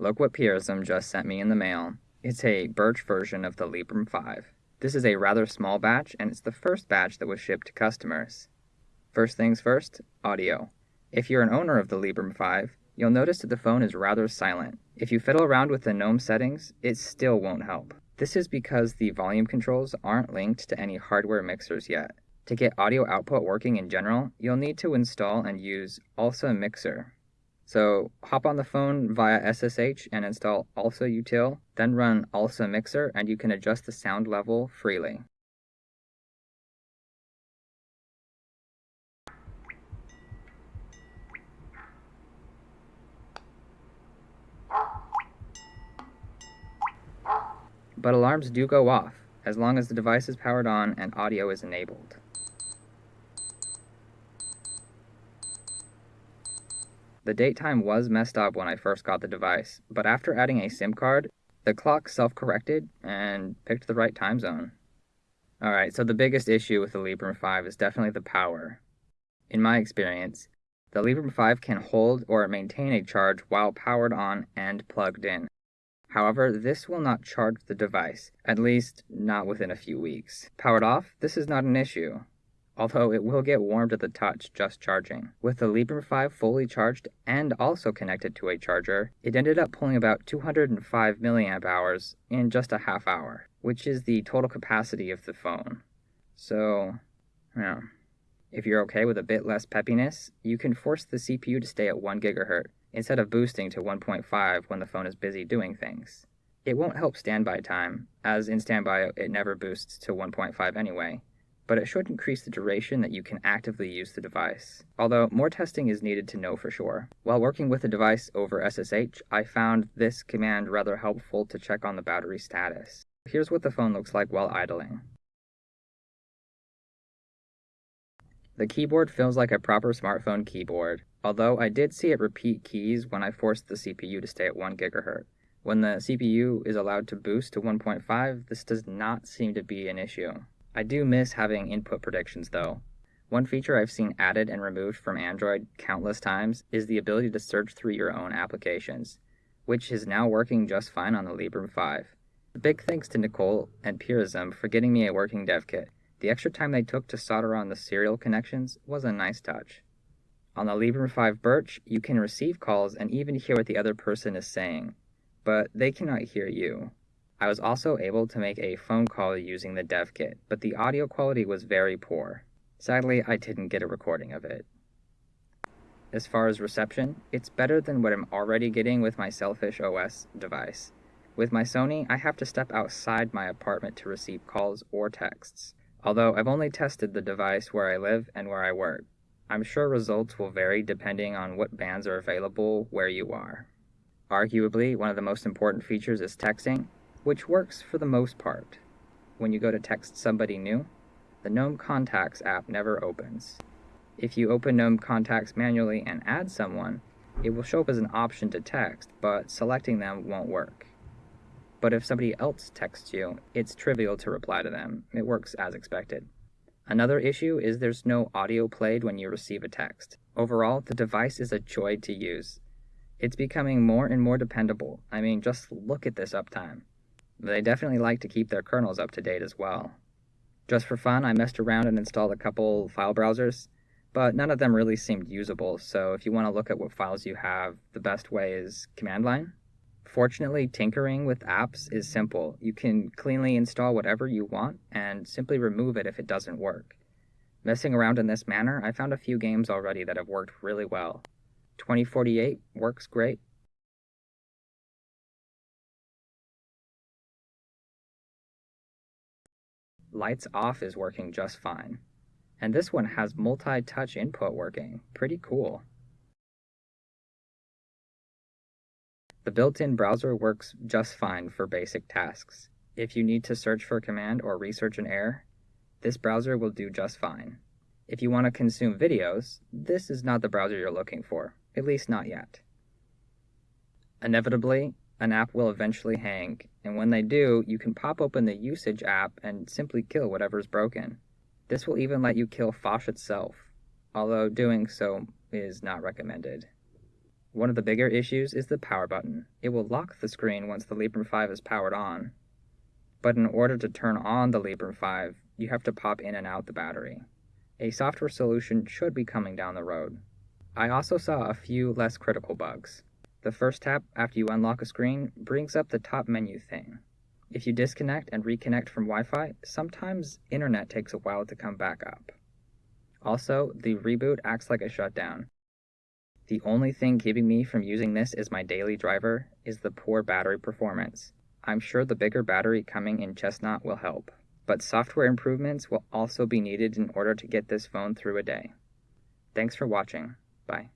Look what Purism just sent me in the mail. It's a Birch version of the Librem 5. This is a rather small batch, and it's the first batch that was shipped to customers. First things first, audio. If you're an owner of the Librem 5, you'll notice that the phone is rather silent. If you fiddle around with the GNOME settings, it still won't help. This is because the volume controls aren't linked to any hardware mixers yet. To get audio output working in general, you'll need to install and use ALSA Mixer. So hop on the phone via SSH and install ALSA util, then run ALSA Mixer and you can adjust the sound level freely. But alarms do go off, as long as the device is powered on and audio is enabled. The date time was messed up when I first got the device, but after adding a SIM card, the clock self-corrected and picked the right time zone. Alright, so the biggest issue with the Librem 5 is definitely the power. In my experience, the Librem 5 can hold or maintain a charge while powered on and plugged in. However, this will not charge the device, at least not within a few weeks. Powered off, this is not an issue although it will get warm to the touch just charging. With the Librem 5 fully charged and also connected to a charger, it ended up pulling about 205 milliamp hours in just a half hour, which is the total capacity of the phone. So, yeah. If you're okay with a bit less peppiness, you can force the CPU to stay at 1 GHz instead of boosting to 1.5 when the phone is busy doing things. It won't help standby time, as in standby it never boosts to 1.5 anyway, but it should increase the duration that you can actively use the device, although more testing is needed to know for sure. While working with the device over SSH, I found this command rather helpful to check on the battery status. Here's what the phone looks like while idling. The keyboard feels like a proper smartphone keyboard, although I did see it repeat keys when I forced the CPU to stay at 1 GHz. When the CPU is allowed to boost to 1.5, this does not seem to be an issue. I do miss having input predictions though. One feature I've seen added and removed from Android countless times is the ability to search through your own applications, which is now working just fine on the Librem 5. Big thanks to Nicole and Purism for getting me a working dev kit. The extra time they took to solder on the serial connections was a nice touch. On the Librem 5 Birch, you can receive calls and even hear what the other person is saying, but they cannot hear you. I was also able to make a phone call using the dev kit, but the audio quality was very poor. Sadly, I didn't get a recording of it. As far as reception, it's better than what I'm already getting with my Sailfish OS device. With my Sony, I have to step outside my apartment to receive calls or texts. Although I've only tested the device where I live and where I work. I'm sure results will vary depending on what bands are available where you are. Arguably, one of the most important features is texting, which works for the most part. When you go to text somebody new, the GNOME Contacts app never opens. If you open GNOME Contacts manually and add someone, it will show up as an option to text, but selecting them won't work. But if somebody else texts you, it's trivial to reply to them. It works as expected. Another issue is there's no audio played when you receive a text. Overall, the device is a joy to use. It's becoming more and more dependable. I mean, just look at this uptime. They definitely like to keep their kernels up to date as well. Just for fun, I messed around and installed a couple file browsers, but none of them really seemed usable, so if you want to look at what files you have, the best way is command line. Fortunately, tinkering with apps is simple. You can cleanly install whatever you want and simply remove it if it doesn't work. Messing around in this manner, I found a few games already that have worked really well. 2048 works great, lights off is working just fine. And this one has multi-touch input working. Pretty cool. The built-in browser works just fine for basic tasks. If you need to search for a command or research an error, this browser will do just fine. If you want to consume videos, this is not the browser you're looking for, at least not yet. Inevitably, an app will eventually hang, and when they do, you can pop open the usage app and simply kill whatever is broken. This will even let you kill Phosh itself, although doing so is not recommended. One of the bigger issues is the power button. It will lock the screen once the Librem 5 is powered on. But in order to turn on the Librem 5, you have to pop in and out the battery. A software solution should be coming down the road. I also saw a few less critical bugs. The first tap after you unlock a screen brings up the top menu thing. If you disconnect and reconnect from Wi-Fi, sometimes internet takes a while to come back up. Also, the reboot acts like a shutdown. The only thing keeping me from using this as my daily driver is the poor battery performance. I'm sure the bigger battery coming in Chestnut will help, but software improvements will also be needed in order to get this phone through a day. Thanks for watching. Bye.